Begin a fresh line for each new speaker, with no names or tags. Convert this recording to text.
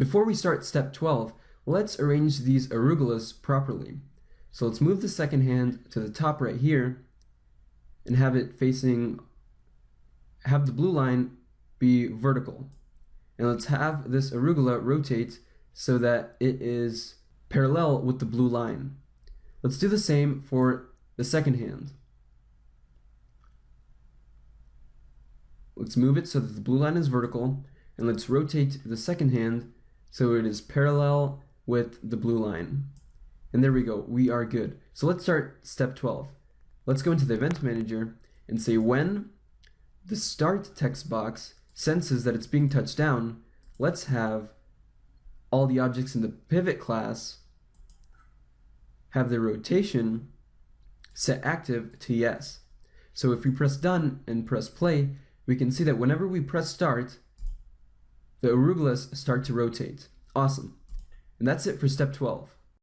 Before we start step 12, let's arrange these arugulas properly. So let's move the second hand to the top right here and have it facing, have the blue line be vertical. And let's have this arugula rotate so that it is parallel with the blue line. Let's do the same for the second hand. Let's move it so that the blue line is vertical, and let's rotate the second hand so it is parallel with the blue line. And there we go, we are good. So let's start step 12. Let's go into the event manager and say when the start text box senses that it's being touched down, let's have all the objects in the pivot class have their rotation set active to yes. So if we press done and press play, we can see that whenever we press start, the arugulas start to rotate. Awesome. And that's it for step 12.